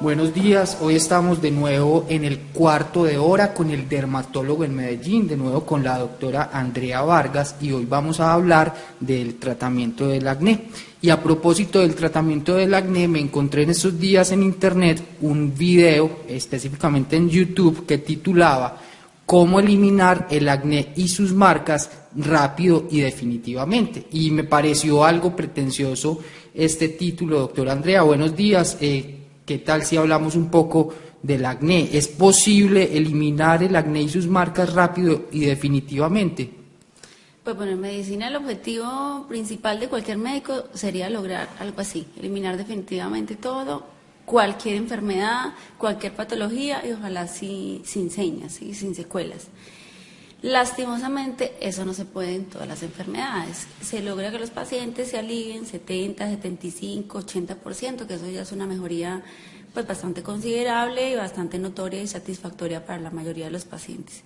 Buenos días, hoy estamos de nuevo en el cuarto de hora con el dermatólogo en Medellín, de nuevo con la doctora Andrea Vargas y hoy vamos a hablar del tratamiento del acné. Y a propósito del tratamiento del acné, me encontré en estos días en internet un video, específicamente en YouTube, que titulaba Cómo eliminar el acné y sus marcas rápido y definitivamente. Y me pareció algo pretencioso este título, doctora Andrea. Buenos días. Eh, ¿Qué tal si hablamos un poco del acné? ¿Es posible eliminar el acné y sus marcas rápido y definitivamente? Pues bueno, en medicina el objetivo principal de cualquier médico sería lograr algo así, eliminar definitivamente todo, cualquier enfermedad, cualquier patología y ojalá sin señas, sin secuelas. Lastimosamente, eso no se puede en todas las enfermedades. Se logra que los pacientes se alivien 70, 75, 80%, que eso ya es una mejoría pues bastante considerable y bastante notoria y satisfactoria para la mayoría de los pacientes.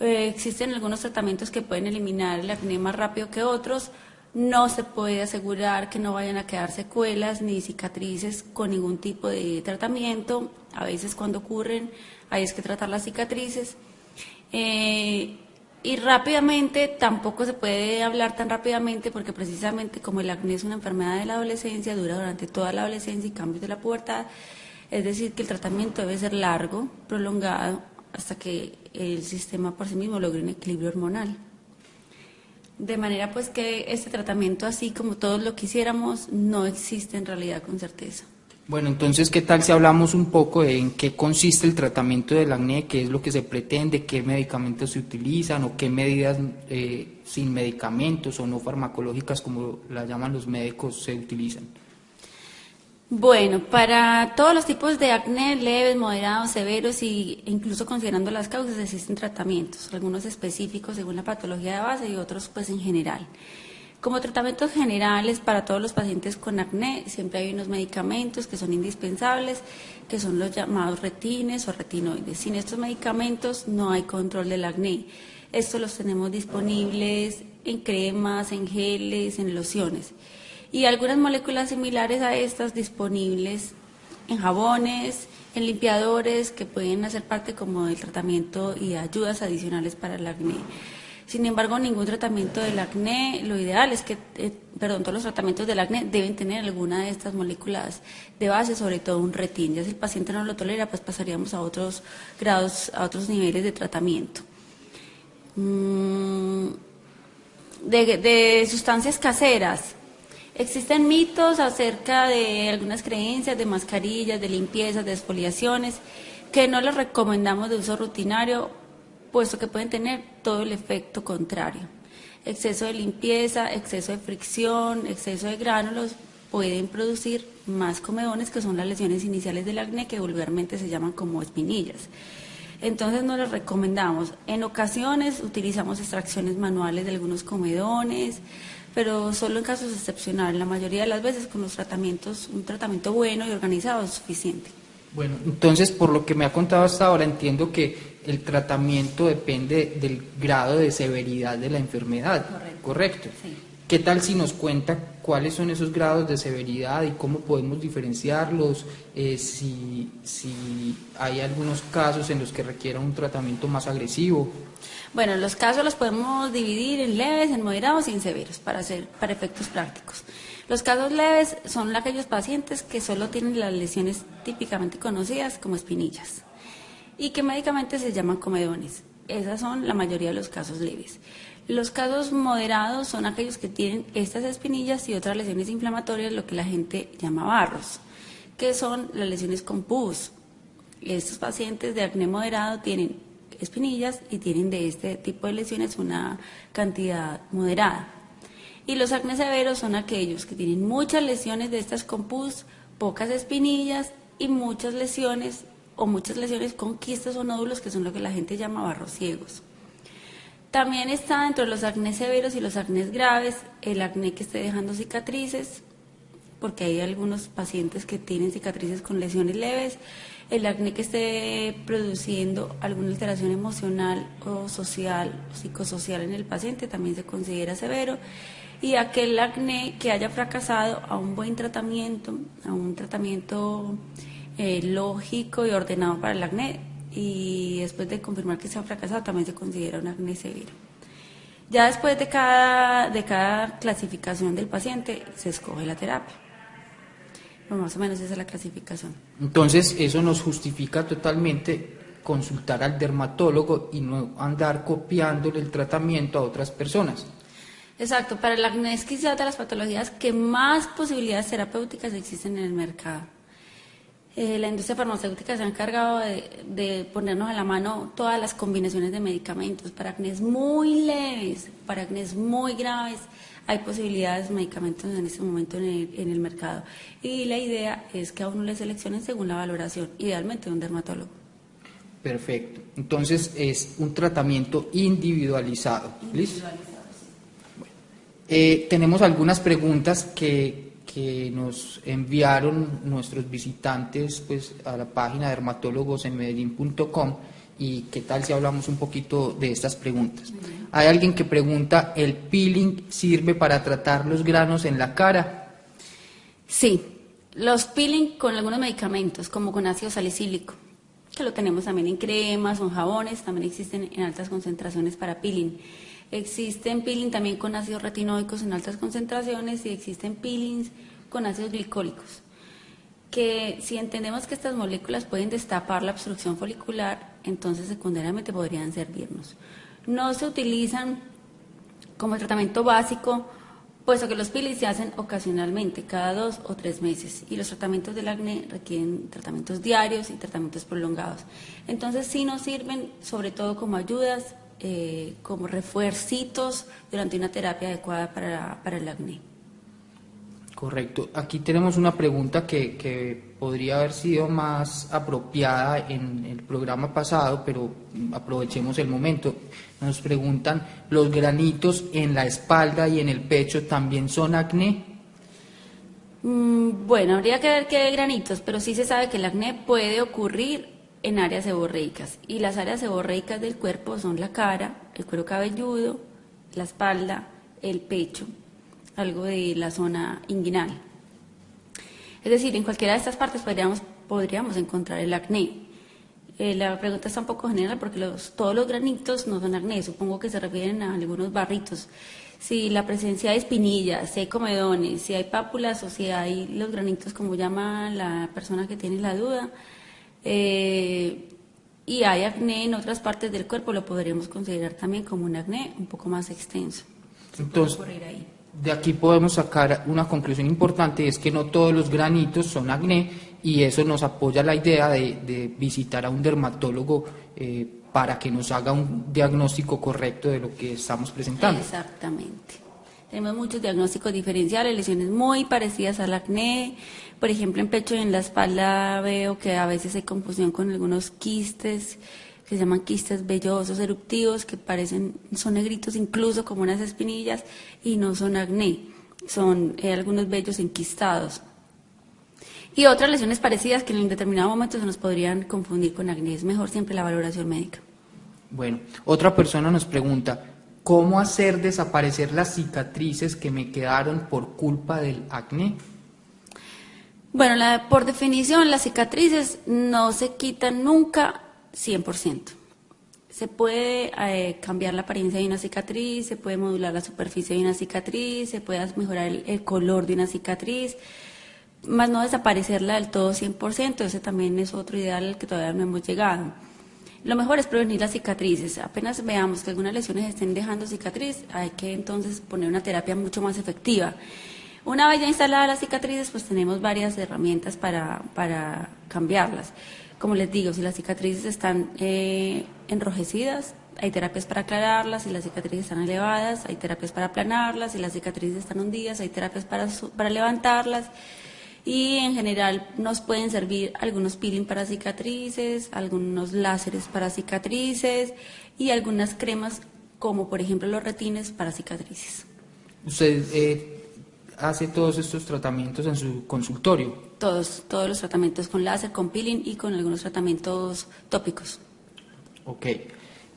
Eh, existen algunos tratamientos que pueden eliminar el acné más rápido que otros. No se puede asegurar que no vayan a quedar secuelas ni cicatrices con ningún tipo de tratamiento. A veces cuando ocurren hay que tratar las cicatrices. Eh, y rápidamente, tampoco se puede hablar tan rápidamente porque precisamente como el acné es una enfermedad de la adolescencia, dura durante toda la adolescencia y cambios de la pubertad, es decir, que el tratamiento debe ser largo, prolongado, hasta que el sistema por sí mismo logre un equilibrio hormonal. De manera pues que este tratamiento, así como todos lo quisiéramos, no existe en realidad con certeza. Bueno, entonces, ¿qué tal si hablamos un poco de en qué consiste el tratamiento del acné, qué es lo que se pretende, qué medicamentos se utilizan o qué medidas eh, sin medicamentos o no farmacológicas, como la llaman los médicos, se utilizan? Bueno, para todos los tipos de acné, leves, moderados, severos e incluso considerando las causas, existen tratamientos, algunos específicos según la patología de base y otros pues en general. Como tratamientos generales para todos los pacientes con acné, siempre hay unos medicamentos que son indispensables, que son los llamados retines o retinoides. Sin estos medicamentos no hay control del acné. Estos los tenemos disponibles en cremas, en geles, en lociones. Y algunas moléculas similares a estas disponibles en jabones, en limpiadores, que pueden hacer parte como del tratamiento y ayudas adicionales para el acné. Sin embargo, ningún tratamiento del acné, lo ideal es que, eh, perdón, todos los tratamientos del acné deben tener alguna de estas moléculas de base, sobre todo un retin. Ya si el paciente no lo tolera, pues pasaríamos a otros grados, a otros niveles de tratamiento. Mm, de, sustancias caseras. Existen mitos acerca de algunas creencias de mascarillas, de limpiezas, de exfoliaciones, que no les recomendamos de uso rutinario puesto que pueden tener todo el efecto contrario. Exceso de limpieza, exceso de fricción, exceso de gránulos pueden producir más comedones, que son las lesiones iniciales del acné, que vulgarmente se llaman como espinillas. Entonces no les recomendamos. En ocasiones utilizamos extracciones manuales de algunos comedones, pero solo en casos excepcionales. La mayoría de las veces con los tratamientos, un tratamiento bueno y organizado es suficiente. Bueno, entonces por lo que me ha contado hasta ahora entiendo que el tratamiento depende del grado de severidad de la enfermedad. Correcto. ¿Qué tal si nos cuenta cuáles son esos grados de severidad y cómo podemos diferenciarlos? Eh, si, si hay algunos casos en los que requiera un tratamiento más agresivo. Bueno, los casos los podemos dividir en leves, en moderados y en severos para, hacer, para efectos prácticos. Los casos leves son aquellos pacientes que solo tienen las lesiones típicamente conocidas como espinillas y que médicamente se llaman comedones. Esas son la mayoría de los casos leves. Los casos moderados son aquellos que tienen estas espinillas y otras lesiones inflamatorias, lo que la gente llama barros, que son las lesiones con pus. Estos pacientes de acné moderado tienen espinillas y tienen de este tipo de lesiones una cantidad moderada. Y los acné severos son aquellos que tienen muchas lesiones de estas con pus, pocas espinillas y muchas lesiones o muchas lesiones con quistes o nódulos, que son lo que la gente llama barros ciegos. También está dentro de los acné severos y los acné graves el acné que esté dejando cicatrices, porque hay algunos pacientes que tienen cicatrices con lesiones leves, el acné que esté produciendo alguna alteración emocional o social, psicosocial en el paciente también se considera severo, y aquel acné que haya fracasado a un buen tratamiento, a un tratamiento eh, lógico y ordenado para el acné y después de confirmar que se ha fracasado también se considera un acné severo. Ya después de cada, de cada clasificación del paciente se escoge la terapia. más o menos esa es la clasificación. Entonces eso nos justifica totalmente consultar al dermatólogo y no andar copiándole el tratamiento a otras personas. Exacto, para el acné es quizás de las patologías que más posibilidades terapéuticas existen en el mercado. Eh, la industria farmacéutica se ha encargado de, ponernos a la mano todas las combinaciones de medicamentos para acné muy leves, para acné muy graves. Hay posibilidades de medicamentos en este momento en el, en el mercado. Y la idea es que a uno le seleccionen según la valoración, idealmente de un dermatólogo. Perfecto. Entonces es un tratamiento individualizado. individualizado eh, tenemos algunas preguntas que, nos enviaron nuestros visitantes pues, a la página dermatólogosenmedellín.com y qué tal si hablamos un poquito de estas preguntas. Hay alguien que pregunta, ¿el peeling sirve para tratar los granos en la cara? Sí, los peeling con algunos medicamentos, como con ácido salicílico, que lo tenemos también en cremas o en jabones, también existen en altas concentraciones para peeling. Existen peeling también con ácidos retinoicos en altas concentraciones y existen peelings con ácidos glicólicos, que si entendemos que estas moléculas pueden destapar la obstrucción folicular, entonces secundariamente podrían servirnos. No se utilizan como tratamiento básico, puesto que los peelings se hacen ocasionalmente, cada dos o tres meses, y los tratamientos del acné requieren tratamientos diarios y tratamientos prolongados. Entonces sí nos sirven sobre todo como ayudas eh, como refuercitos durante una terapia adecuada para, para, el acné. Correcto. Aquí tenemos una pregunta que, que, podría haber sido más apropiada en el programa pasado, pero aprovechemos el momento. Nos preguntan, ¿los granitos en la espalda y en el pecho también son acné? Mm, bueno, habría que ver qué granitos, pero sí se sabe que el acné puede ocurrir en áreas seborreicas. Y las áreas seborreicas del cuerpo son la cara, el cuero cabelludo, la espalda, el pecho, algo de la zona inguinal. Es decir, en cualquiera de estas partes podríamos, encontrar el acné. Eh, la pregunta está un poco general porque los, todos los granitos no son acné, supongo que se refieren a algunos barritos. Si la presencia de espinillas, si hay comedones, si hay pápulas o si hay los granitos como llama la persona que tiene la duda, eh, y hay acné en otras partes del cuerpo, lo podríamos considerar también como un acné un poco más extenso. Entonces, de aquí podemos sacar una conclusión importante, es que no todos los granitos son acné y eso nos apoya la idea de, visitar a un dermatólogo eh, para que nos haga un diagnóstico correcto de lo que estamos presentando. Exactamente. Tenemos muchos diagnósticos diferenciales, lesiones muy parecidas al acné. Por ejemplo, en pecho y en la espalda veo que a veces hay confusión con algunos quistes que se llaman quistes vellosos eruptivos que parecen, son negritos incluso como unas espinillas y no son acné, son eh, algunos vellos enquistados. Y otras lesiones parecidas que en determinado momento se nos podrían confundir con acné. Es mejor siempre la valoración médica. Bueno, otra persona nos pregunta, ¿Cómo hacer desaparecer las cicatrices que me quedaron por culpa del acné? Bueno, por definición, las cicatrices no se quitan nunca 100%. Se puede eh, cambiar la apariencia de una cicatriz, se puede modular la superficie de una cicatriz, se puede mejorar el, el color de una cicatriz, más no desaparecerla del todo 100%. Ese también es otro ideal al que todavía no hemos llegado. Lo mejor es prevenir las cicatrices. Apenas veamos que algunas lesiones estén dejando cicatriz, hay que entonces poner una terapia mucho más efectiva. Una vez ya instaladas las cicatrices, pues tenemos varias herramientas para, para cambiarlas. Como les digo, si las cicatrices están eh, enrojecidas, hay terapias para aclararlas, si las cicatrices están elevadas, hay terapias para aplanarlas, si las cicatrices están hundidas, hay terapias para, para levantarlas y en general nos pueden servir algunos peeling para cicatrices, algunos láseres para cicatrices y algunas cremas como por ejemplo los retines para cicatrices. ¿Usted eh, hace todos estos tratamientos en su consultorio? Todos, todos los tratamientos con láser, con peeling y con algunos tratamientos tópicos. Ok.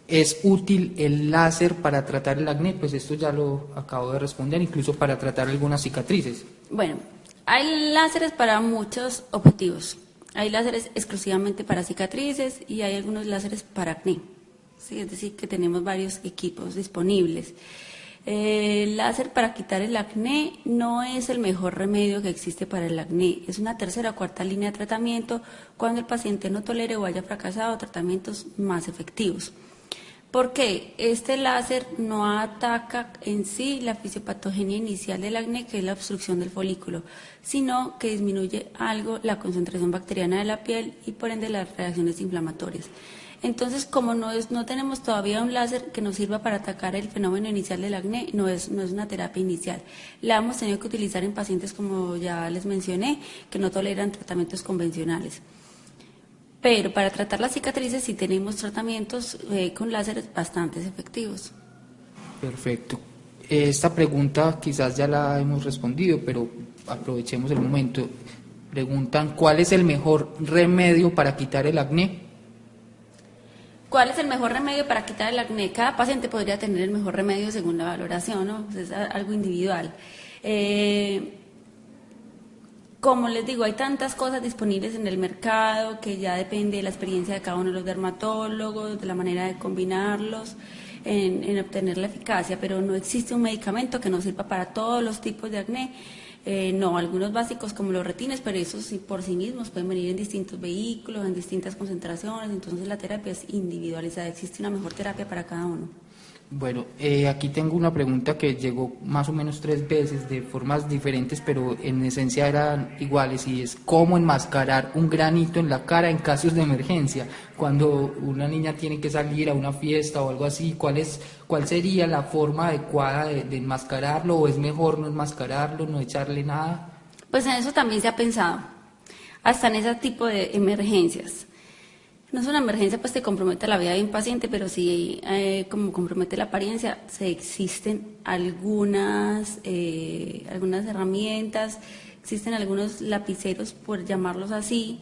¿Es útil el láser para tratar el acné? Pues esto ya lo acabo de responder, incluso para tratar algunas cicatrices. Bueno, hay láseres para muchos objetivos. Hay láseres exclusivamente para cicatrices y hay algunos láseres para acné. ¿sí? Es decir, que tenemos varios equipos disponibles. El láser para quitar el acné no es el mejor remedio que existe para el acné. Es una tercera o cuarta línea de tratamiento cuando el paciente no tolere o haya fracasado tratamientos más efectivos. Porque este láser no ataca en sí la fisiopatogenia inicial del acné, que es la obstrucción del folículo, sino que disminuye algo la concentración bacteriana de la piel y por ende las reacciones inflamatorias. Entonces, como no, es, no tenemos todavía un láser que nos sirva para atacar el fenómeno inicial del acné, no es, no es una terapia inicial. La hemos tenido que utilizar en pacientes, como ya les mencioné, que no toleran tratamientos convencionales. Pero para tratar las cicatrices sí tenemos tratamientos eh, con láseres bastante efectivos. Perfecto. Esta pregunta quizás ya la hemos respondido, pero aprovechemos el momento. Preguntan, ¿cuál es el mejor remedio para quitar el acné? ¿Cuál es el mejor remedio para quitar el acné? Cada paciente podría tener el mejor remedio según la valoración, ¿no? Es algo individual. Eh, como les digo, hay tantas cosas disponibles en el mercado que ya depende de la experiencia de cada uno de los dermatólogos, de la manera de combinarlos en, en obtener la eficacia, pero no existe un medicamento que nos sirva para todos los tipos de acné. Eh, no, algunos básicos como los retines, pero esos por sí mismos pueden venir en distintos vehículos, en distintas concentraciones, entonces la terapia es individualizada, existe una mejor terapia para cada uno. Bueno, eh, aquí tengo una pregunta que llegó más o menos tres veces de formas diferentes, pero en esencia eran iguales, y es cómo enmascarar un granito en la cara en casos de emergencia, cuando una niña tiene que salir a una fiesta o algo así, ¿cuál, es, cuál sería la forma adecuada de, de enmascararlo o es mejor no enmascararlo, no echarle nada? Pues en eso también se ha pensado, hasta en ese tipo de emergencias. No es una emergencia pues que compromete la vida de un paciente, pero sí eh, como compromete la apariencia, se existen algunas, eh, algunas herramientas, existen algunos lapiceros, por llamarlos así,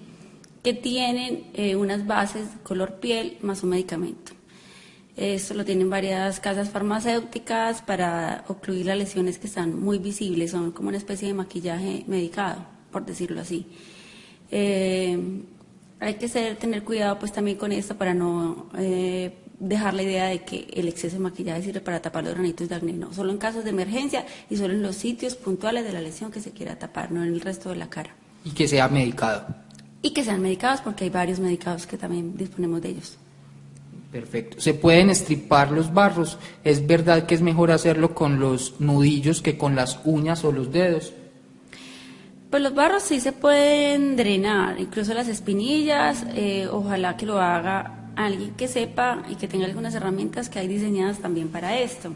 que tienen eh, unas bases color piel más un medicamento. Esto lo tienen varias casas farmacéuticas para ocluir las lesiones que están muy visibles, son como una especie de maquillaje medicado, por decirlo así. Hay que ser, tener cuidado pues también con esto para no eh, dejar la idea de que el exceso de maquillaje sirve para tapar los granitos de acné, no, solo en casos de emergencia y solo en los sitios puntuales de la lesión que se quiera tapar, no en el resto de la cara. Y que sea medicado. Y que sean medicados porque hay varios medicados que también disponemos de ellos. Perfecto. ¿Se pueden estripar los barros? ¿Es verdad que es mejor hacerlo con los nudillos que con las uñas o los dedos? Pues los barros sí se pueden drenar, incluso las espinillas, eh, ojalá que lo haga alguien que sepa y que tenga algunas herramientas que hay diseñadas también para esto.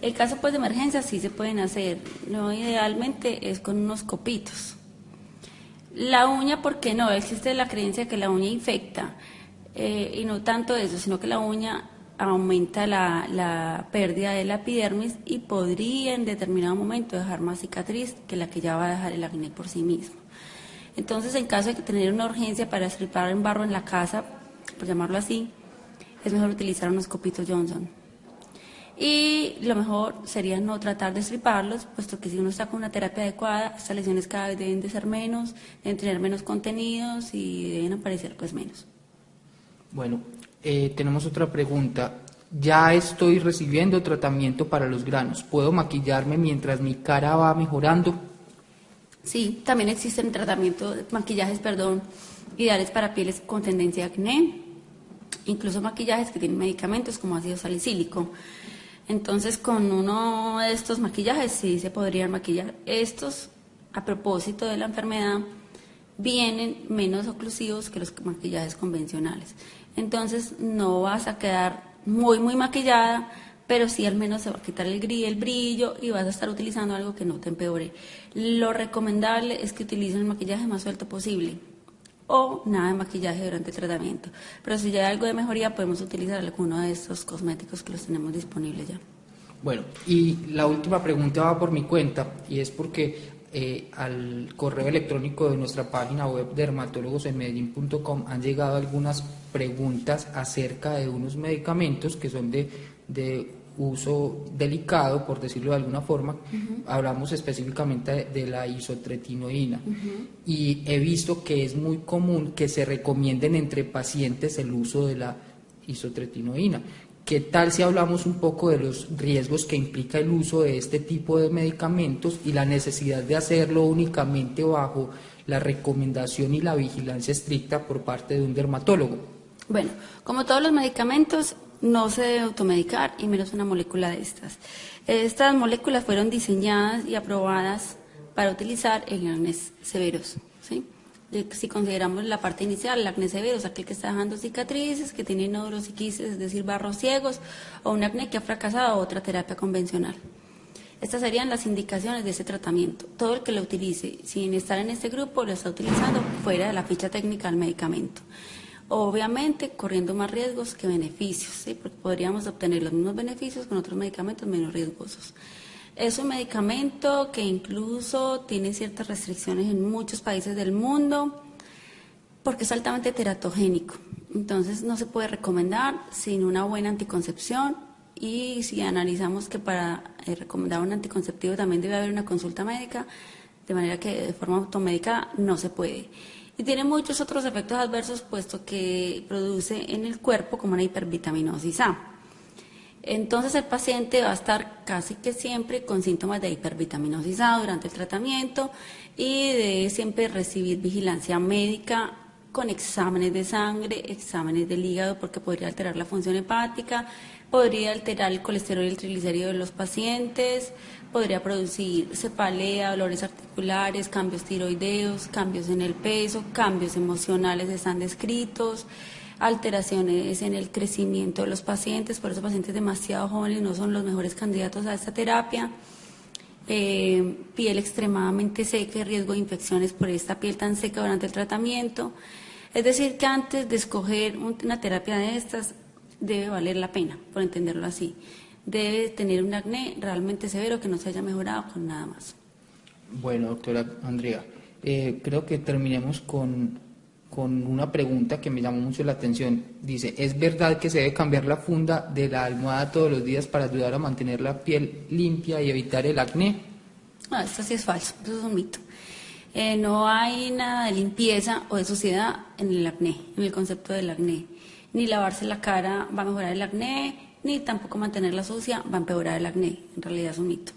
El caso pues de emergencia sí se pueden hacer, no idealmente es con unos copitos. La uña, ¿por qué no? Existe la creencia de que la uña infecta, eh, y no tanto eso, sino que la uña aumenta la, pérdida de la epidermis y podría en determinado momento dejar más cicatriz que la que ya va a dejar el acné por sí mismo. Entonces, en caso de tener una urgencia para estripar en barro en la casa, por llamarlo así, es mejor utilizar unos copitos Johnson. Y lo mejor sería no tratar de estriparlos, puesto que si uno está con una terapia adecuada, estas lesiones cada vez deben de ser menos, deben tener menos contenidos y deben aparecer pues menos. Bueno, eh, tenemos otra pregunta. Ya estoy recibiendo tratamiento para los granos. ¿Puedo maquillarme mientras mi cara va mejorando? Sí, también existen tratamientos, maquillajes, perdón, ideales para pieles con tendencia a acné, incluso maquillajes que tienen medicamentos como ácido salicílico. Entonces, con uno de estos maquillajes sí se podrían maquillar. Estos, a propósito de la enfermedad, vienen menos oclusivos que los maquillajes convencionales. Entonces no vas a quedar muy, muy maquillada, pero sí al menos se va a quitar el, el brillo y vas a estar utilizando algo que no te empeore. Lo recomendable es que utilicen el maquillaje más suelto posible o nada de maquillaje durante el tratamiento. Pero si ya hay algo de mejoría, podemos utilizar alguno de estos cosméticos que los tenemos disponibles ya. Bueno, y la última pregunta va por mi cuenta y es porque eh, al correo electrónico de nuestra página web dermatólogosenmedellín.com han llegado algunas preguntas acerca de unos medicamentos que son de, de uso delicado, por decirlo de alguna forma, hablamos específicamente de, la isotretinoína. Y he visto que es muy común que se recomienden entre pacientes el uso de la isotretinoína. ¿Qué tal si hablamos un poco de los riesgos que implica el uso de este tipo de medicamentos y la necesidad de hacerlo únicamente bajo la recomendación y la vigilancia estricta por parte de un dermatólogo? Bueno, como todos los medicamentos, no se debe automedicar y menos una molécula de estas. Estas moléculas fueron diseñadas y aprobadas para utilizar en acnes severos. ¿sí? Si consideramos la parte inicial, el acné severo es aquel que está dejando cicatrices, que tiene quises, es decir, barros ciegos, o un acné que ha fracasado o otra terapia convencional. Estas serían las indicaciones de ese tratamiento. Todo el que lo utilice sin estar en este grupo lo está utilizando fuera de la ficha técnica del medicamento obviamente corriendo más riesgos que beneficios, porque podríamos obtener los mismos beneficios con otros medicamentos menos riesgosos. Es un medicamento que incluso tiene ciertas restricciones en muchos países del mundo porque es altamente teratogénico. Entonces no se puede recomendar sin una buena anticoncepción y si analizamos que para eh, recomendar un anticonceptivo también debe haber una consulta médica, de manera que de forma automédica no se puede y tiene muchos otros efectos adversos puesto que produce en el cuerpo como una hipervitaminosis A. Entonces el paciente va a estar casi que siempre con síntomas de hipervitaminosis A durante el tratamiento y debe siempre recibir vigilancia médica con exámenes de sangre, exámenes del hígado porque podría alterar la función hepática, podría alterar el colesterol y el triglicérido de los pacientes, podría producir cefalea, dolores articulares, cambios tiroideos, cambios en el peso, cambios emocionales están descritos, alteraciones en el crecimiento de los pacientes, por eso pacientes demasiado jóvenes no son los mejores candidatos a esta terapia. Eh, piel extremadamente seca y riesgo de infecciones por esta piel tan seca durante el tratamiento. Es decir, que antes de escoger una terapia de estas debe valer la pena, por entenderlo así debe tener un acné realmente severo que no se haya mejorado con nada más. Bueno, doctora Andrea, eh, creo que terminemos con, con una pregunta que me llamó mucho la atención. Dice, ¿es verdad que se debe cambiar la funda de la almohada todos los días para ayudar a mantener la piel limpia y evitar el acné? No, esto sí es falso, eso es un mito. Eh, no hay nada de limpieza o de suciedad en el acné, en el concepto del acné. Ni lavarse la cara va a mejorar el acné, ni tampoco mantenerla sucia va a empeorar el acné, en realidad es un mito.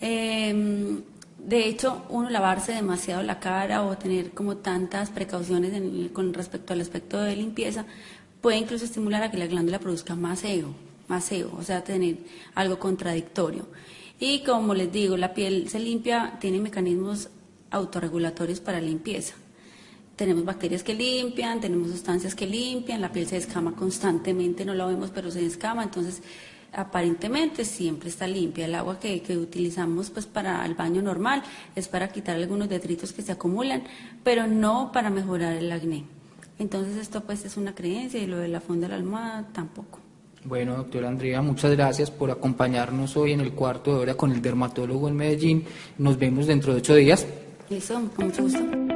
Em, de hecho, uno lavarse demasiado la cara o tener como tantas precauciones con respecto al aspecto de limpieza puede incluso estimular a que la glándula produzca más ego, más ego, o sea, tener algo contradictorio. Y como les digo, la piel se limpia, tiene mecanismos autorregulatorios para limpieza tenemos bacterias que limpian, tenemos sustancias que limpian, la piel se descama constantemente, no la vemos pero se descama, entonces aparentemente siempre está limpia. El agua que, utilizamos pues para el baño normal es para quitar algunos detritos que se acumulan, pero no para mejorar el acné. Entonces esto pues es una creencia y lo de la funda de la almohada tampoco. Bueno, doctora Andrea, muchas gracias por acompañarnos hoy en el cuarto de hora con el dermatólogo en Medellín. Nos vemos dentro de ocho días. Listo, con mucho gusto.